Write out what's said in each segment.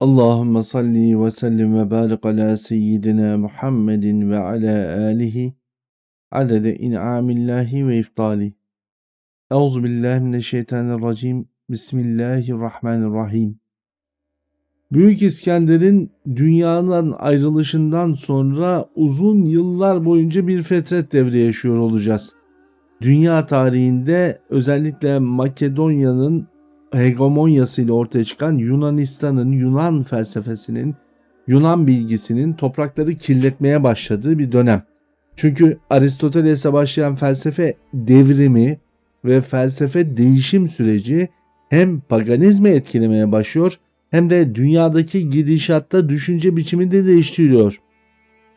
Allahümme salli ve sellim ve barik ala seyyidina Muhammedin ve ala alihi adede in'amillahi ve iftali. Euzu billahi mineşşeytanirracim. Bismillahirrahmanirrahim. Büyük İskender'in dünyadan ayrılışından sonra uzun yıllar boyunca bir fetret devri yaşıyor olacağız. Dünya tarihinde özellikle Makedonya'nın hegemonyasıyla ortaya çıkan Yunanistan'ın, Yunan felsefesinin, Yunan bilgisinin toprakları kirletmeye başladığı bir dönem. Çünkü Aristoteles'e başlayan felsefe devrimi ve felsefe değişim süreci hem paganizmi etkilemeye başlıyor hem de dünyadaki gidişatta düşünce biçimini de değiştiriyor.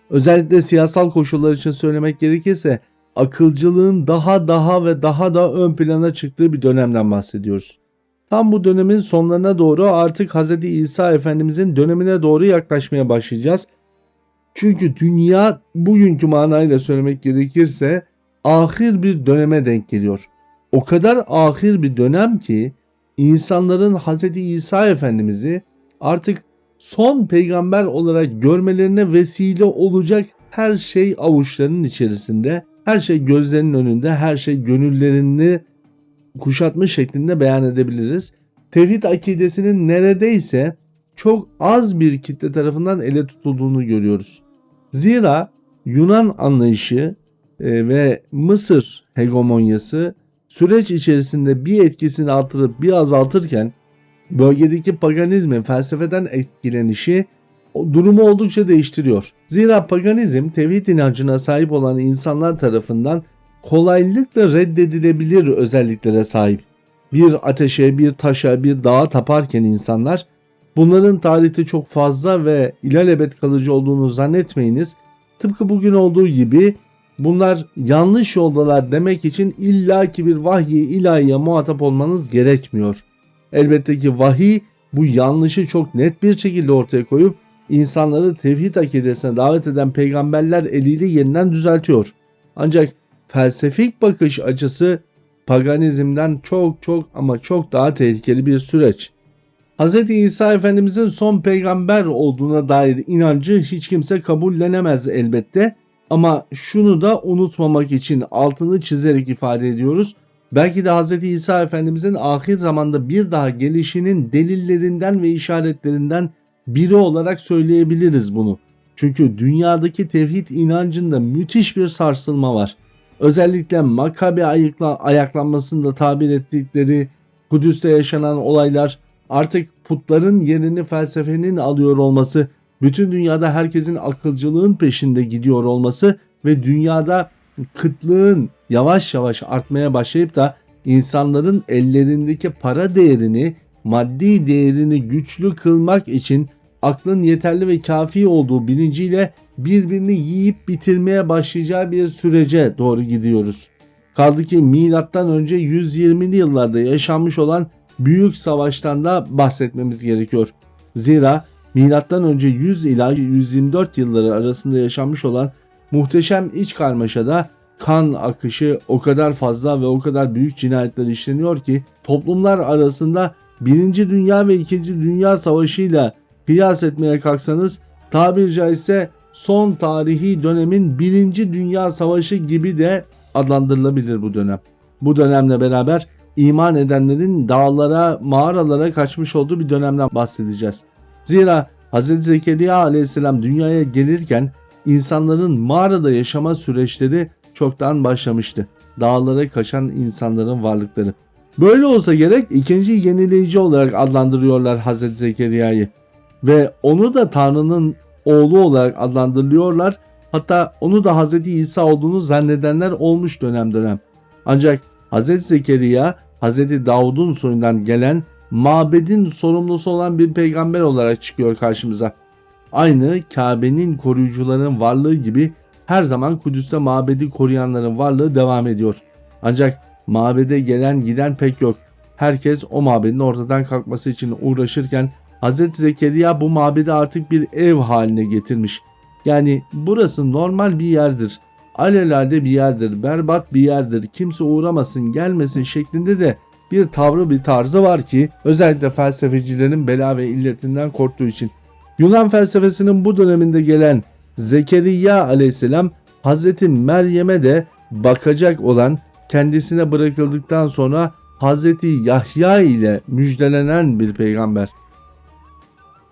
Özellikle siyasal koşullar için söylemek gerekirse akılcılığın daha daha ve daha da ön plana çıktığı bir dönemden bahsediyoruz. Tam bu dönemin sonlarına doğru artık Hz. İsa Efendimizin dönemine doğru yaklaşmaya başlayacağız. Çünkü dünya bugünkü manayla söylemek gerekirse ahir bir döneme denk geliyor. O kadar ahir bir dönem ki insanların Hz. İsa Efendimiz'i artık son peygamber olarak görmelerine vesile olacak her şey avuçlarının içerisinde, her şey gözlerinin önünde, her şey gönüllerini kuşatmış şeklinde beyan edebiliriz. Tevhid akidesinin neredeyse çok az bir kitle tarafından ele tutulduğunu görüyoruz. Zira Yunan anlayışı e, ve Mısır hegemonyası süreç içerisinde bir etkisini artırıp bir azaltırken bölgedeki paganizmin felsefeden etkilenişi durumu oldukça değiştiriyor. Zira paganizm tevhid inancına sahip olan insanlar tarafından kolaylıkla reddedilebilir özelliklere sahip. Bir ateşe, bir taşa, bir dağa taparken insanlar bunların tarihte çok fazla ve ilelebet kalıcı olduğunu zannetmeyiniz. Tıpkı bugün olduğu gibi bunlar yanlış yoldalar demek için illaki bir vahiy ilahiye muhatap olmanız gerekmiyor. Elbette ki vahiy bu yanlışı çok net bir şekilde ortaya koyup insanları tevhid akidesine davet eden peygamberler eliyle yeniden düzeltiyor. Ancak felsefik bakış açısı paganizmden çok çok ama çok daha tehlikeli bir süreç. Hz. İsa Efendimizin son peygamber olduğuna dair inancı hiç kimse kabullenemez elbette ama şunu da unutmamak için altını çizerek ifade ediyoruz. Belki de Hz. İsa Efendimizin ahir zamanda bir daha gelişinin delillerinden ve işaretlerinden biri olarak söyleyebiliriz bunu. Çünkü dünyadaki tevhid inancında müthiş bir sarsılma var özellikle Makabe ayıkla, ayaklanmasında tabir ettikleri Kudüs'te yaşanan olaylar artık putların yerini felsefenin alıyor olması, bütün dünyada herkesin akılcılığın peşinde gidiyor olması ve dünyada kıtlığın yavaş yavaş artmaya başlayıp da insanların ellerindeki para değerini, maddi değerini güçlü kılmak için aklın yeterli ve kafi olduğu bilinciyle birbirini yiyip bitirmeye başlayacağı bir sürece doğru gidiyoruz. Kaldı ki milattan önce 120'li yıllarda yaşanmış olan büyük savaştan da bahsetmemiz gerekiyor. Zira milattan önce 100 ila 124 yılları arasında yaşanmış olan muhteşem iç karmaşada kan akışı o kadar fazla ve o kadar büyük cinayetler işleniyor ki toplumlar arasında 1. Dünya ve 2. Dünya Savaşı ile kıyas etmeye kalksanız tabiri caizse son tarihi dönemin birinci dünya savaşı gibi de adlandırılabilir bu dönem. Bu dönemle beraber iman edenlerin dağlara, mağaralara kaçmış olduğu bir dönemden bahsedeceğiz. Zira Hz. Zekeriya aleyhisselam dünyaya gelirken insanların mağarada yaşama süreçleri çoktan başlamıştı. Dağlara kaçan insanların varlıkları. Böyle olsa gerek ikinci yenileyici olarak adlandırıyorlar Hz. Zekeriya'yı ve onu da Tanrı'nın oğlu olarak adlandırılıyorlar. Hatta onu da Hz. İsa olduğunu zannedenler olmuş dönem dönem. Ancak Hz. Zekeriya Hz. Davud'un soyundan gelen mabedin sorumlusu olan bir peygamber olarak çıkıyor karşımıza. Aynı Kabe'nin koruyucuların varlığı gibi her zaman Kudüs'te mabedi koruyanların varlığı devam ediyor. Ancak mabede gelen giden pek yok. Herkes o mabedin ortadan kalkması için uğraşırken Hz. Zekeriya bu mabedi artık bir ev haline getirmiş. Yani burası normal bir yerdir. Alelade bir yerdir, berbat bir yerdir, kimse uğramasın gelmesin şeklinde de bir tavrı bir tarzı var ki özellikle felsefecilerin bela ve illetinden korktuğu için. Yunan felsefesinin bu döneminde gelen Zekeriya aleyhisselam Hazreti Meryem'e de bakacak olan kendisine bırakıldıktan sonra Hazreti Yahya ile müjdelenen bir peygamber.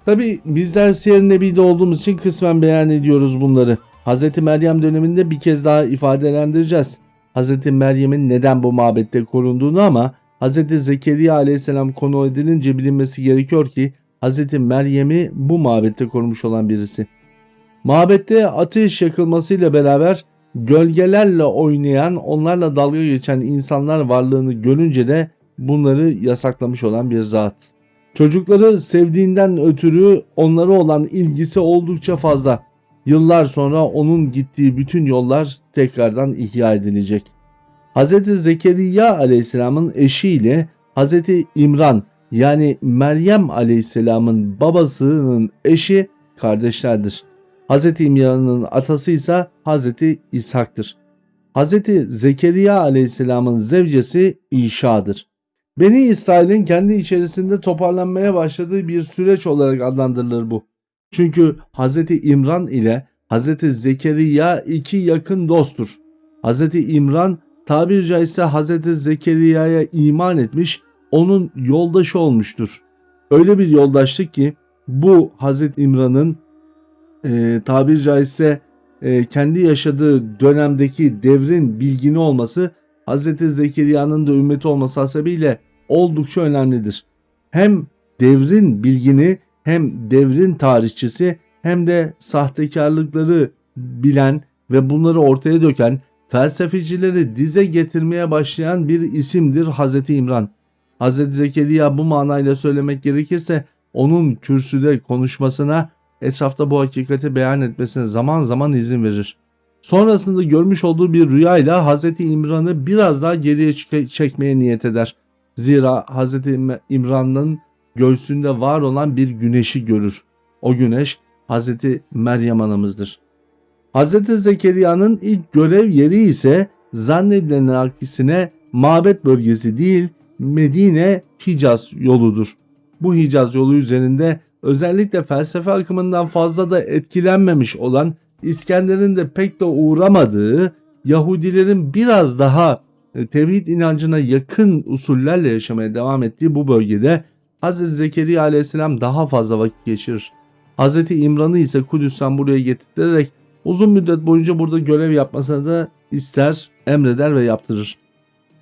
Tabi bizler Siyer Nebi'de olduğumuz için kısmen beyan ediyoruz bunları. Hazreti Meryem döneminde bir kez daha ifadelendireceğiz. Hazreti Meryem'in neden bu mabette korunduğunu ama Hazreti Zekeriya aleyhisselam konu edilince bilinmesi gerekiyor ki Hazreti Meryem'i bu mabette korumuş olan birisi. Mabette ateş yakılmasıyla beraber gölgelerle oynayan, onlarla dalga geçen insanlar varlığını görünce de bunları yasaklamış olan bir zat. Çocukları sevdiğinden ötürü onlara olan ilgisi oldukça fazla. Yıllar sonra onun gittiği bütün yollar tekrardan ihya edilecek. Hz. Zekeriya aleyhisselamın eşiyle Hz. İmran yani Meryem aleyhisselamın babasının eşi kardeşlerdir. Hz. İmran'ın atası ise Hz. İshak'tır. Hz. Zekeriya aleyhisselamın zevcesi İşa'dır. Beni İsrail'in kendi içerisinde toparlanmaya başladığı bir süreç olarak adlandırılır bu. Çünkü Hz. İmran ile Hz. Zekeriya iki yakın dosttur. Hz. İmran tabiri caizse Hz. Zekeriya'ya iman etmiş, onun yoldaşı olmuştur. Öyle bir yoldaşlık ki bu Hz. İmran'ın e, tabiri caizse e, kendi yaşadığı dönemdeki devrin bilgini olması Hz. Zekeriya'nın da ümmeti olması hasebiyle oldukça önemlidir. Hem devrin bilgini hem devrin tarihçisi hem de sahtekarlıkları bilen ve bunları ortaya döken felsefecileri dize getirmeye başlayan bir isimdir Hz. İmran. Hz. Zekeriya bu manayla söylemek gerekirse onun kürsüde konuşmasına etrafta bu hakikati beyan etmesine zaman zaman izin verir. Sonrasında görmüş olduğu bir rüyayla Hz. İmran'ı biraz daha geriye çekmeye niyet eder. Zira Hz. İmran'ın göğsünde var olan bir güneşi görür. O güneş Hz. Meryem anamızdır. Hz. Zekeriya'nın ilk görev yeri ise zannedilen aksine mabet bölgesi değil Medine Hicaz yoludur. Bu Hicaz yolu üzerinde özellikle felsefe akımından fazla da etkilenmemiş olan İskender'in de pek de uğramadığı Yahudilerin biraz daha tevhid inancına yakın usullerle yaşamaya devam ettiği bu bölgede Hz. Zekeriya aleyhisselam daha fazla vakit geçirir. Hz. İmran'ı ise Kudüs'ten buraya getirterek uzun müddet boyunca burada görev yapmasını da ister, emreder ve yaptırır.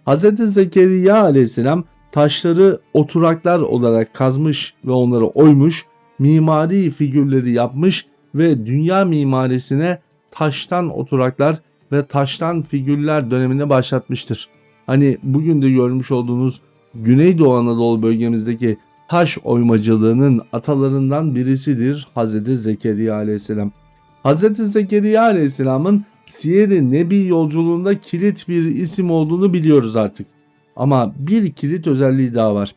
Hz. Zekeriya aleyhisselam taşları oturaklar olarak kazmış ve onları oymuş, mimari figürleri yapmış ve dünya mimarisine taştan oturaklar ve taştan figürler dönemine başlatmıştır. Hani bugün de görmüş olduğunuz Güneydoğu Anadolu bölgemizdeki taş oymacılığının atalarından birisidir Hz. Zekeriya aleyhisselam. Hz. Zekeriya aleyhisselamın Siyer-i Nebi yolculuğunda kilit bir isim olduğunu biliyoruz artık. Ama bir kilit özelliği daha var.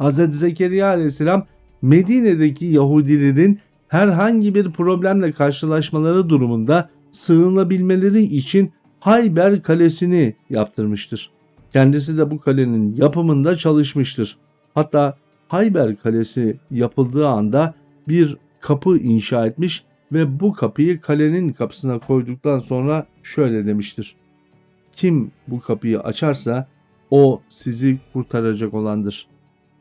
Hz. Zekeriya aleyhisselam Medine'deki Yahudilerin herhangi bir problemle karşılaşmaları durumunda sığınabilmeleri için Hayber Kalesi'ni yaptırmıştır. Kendisi de bu kalenin yapımında çalışmıştır. Hatta Hayber Kalesi yapıldığı anda bir kapı inşa etmiş ve bu kapıyı kalenin kapısına koyduktan sonra şöyle demiştir. Kim bu kapıyı açarsa o sizi kurtaracak olandır.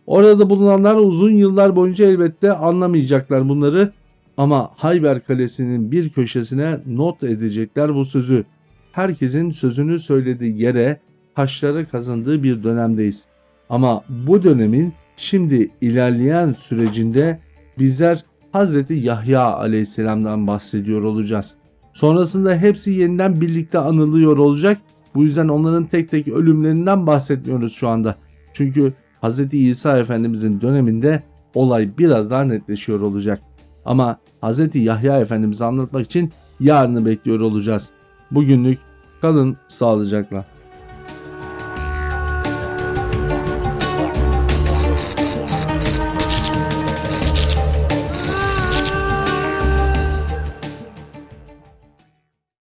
Orada bulunanlar uzun yıllar boyunca elbette anlamayacaklar bunları ama Hayber Kalesi'nin bir köşesine not edecekler bu sözü. Herkesin sözünü söylediği yere taşları kazandığı bir dönemdeyiz. Ama bu dönemin şimdi ilerleyen sürecinde bizler Hazreti Yahya aleyhisselamdan bahsediyor olacağız. Sonrasında hepsi yeniden birlikte anılıyor olacak. Bu yüzden onların tek tek ölümlerinden bahsetmiyoruz şu anda. Çünkü Hz. İsa Efendimizin döneminde olay biraz daha netleşiyor olacak. Ama Hz. Yahya Efendimiz'i anlatmak için yarını bekliyor olacağız. Bugünlük kalın sağlıcakla.